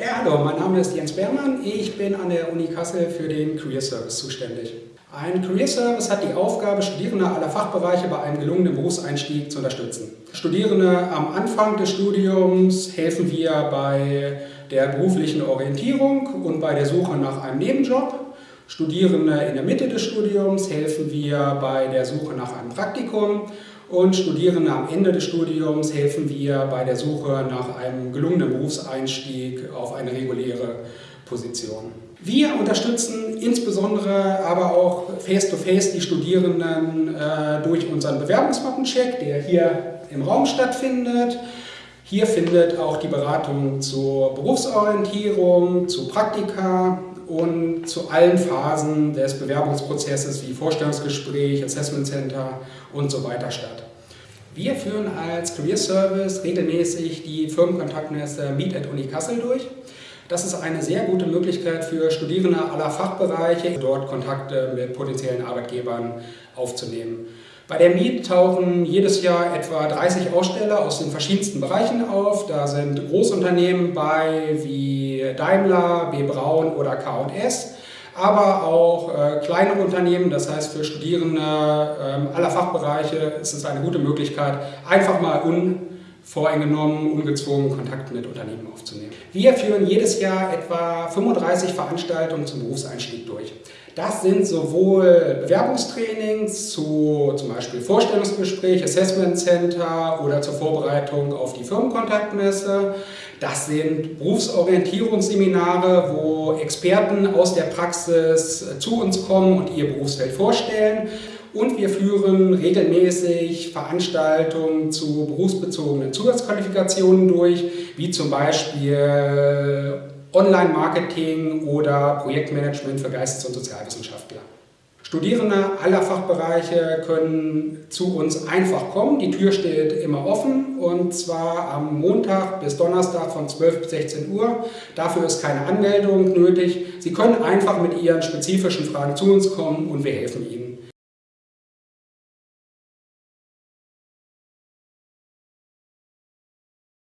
Ja, hallo, mein Name ist Jens Beermann. Ich bin an der Uni Kassel für den Career Service zuständig. Ein Career Service hat die Aufgabe, Studierende aller Fachbereiche bei einem gelungenen Berufseinstieg zu unterstützen. Studierende am Anfang des Studiums helfen wir bei der beruflichen Orientierung und bei der Suche nach einem Nebenjob. Studierende in der Mitte des Studiums helfen wir bei der Suche nach einem Praktikum und Studierende am Ende des Studiums helfen wir bei der Suche nach einem gelungenen Berufseinstieg auf eine reguläre Position. Wir unterstützen insbesondere aber auch face-to-face -face die Studierenden äh, durch unseren Bewerbungsmappencheck, der hier im Raum stattfindet. Hier findet auch die Beratung zur Berufsorientierung, zu Praktika und zu allen Phasen des Bewerbungsprozesses wie Vorstellungsgespräch, Assessment Center und so weiter statt. Wir führen als Career Service regelmäßig die Firmenkontaktmesse Meet at Uni Kassel durch. Das ist eine sehr gute Möglichkeit für Studierende aller Fachbereiche, dort Kontakte mit potenziellen Arbeitgebern aufzunehmen. Bei der Meet tauchen jedes Jahr etwa 30 Aussteller aus den verschiedensten Bereichen auf. Da sind Großunternehmen bei wie Daimler, B. Braun oder K&S, aber auch äh, kleinere Unternehmen, das heißt für Studierende äh, aller Fachbereiche ist es eine gute Möglichkeit, einfach mal unvoreingenommen, ungezwungen Kontakt mit Unternehmen aufzunehmen. Wir führen jedes Jahr etwa 35 Veranstaltungen zum Berufseinstieg durch. Das sind sowohl Bewerbungstrainings zu zum Beispiel Vorstellungsgespräch, Assessment Center oder zur Vorbereitung auf die Firmenkontaktmesse. Das sind Berufsorientierungsseminare, wo Experten aus der Praxis zu uns kommen und ihr Berufsfeld vorstellen. Und wir führen regelmäßig Veranstaltungen zu berufsbezogenen Zusatzqualifikationen durch, wie zum Beispiel Online-Marketing oder Projektmanagement für Geistes- und Sozialwissenschaftler. Studierende aller Fachbereiche können zu uns einfach kommen. Die Tür steht immer offen und zwar am Montag bis Donnerstag von 12 bis 16 Uhr. Dafür ist keine Anmeldung nötig. Sie können einfach mit Ihren spezifischen Fragen zu uns kommen und wir helfen Ihnen.